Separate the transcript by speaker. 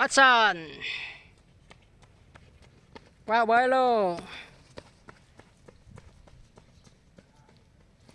Speaker 1: action vào bơi luôn.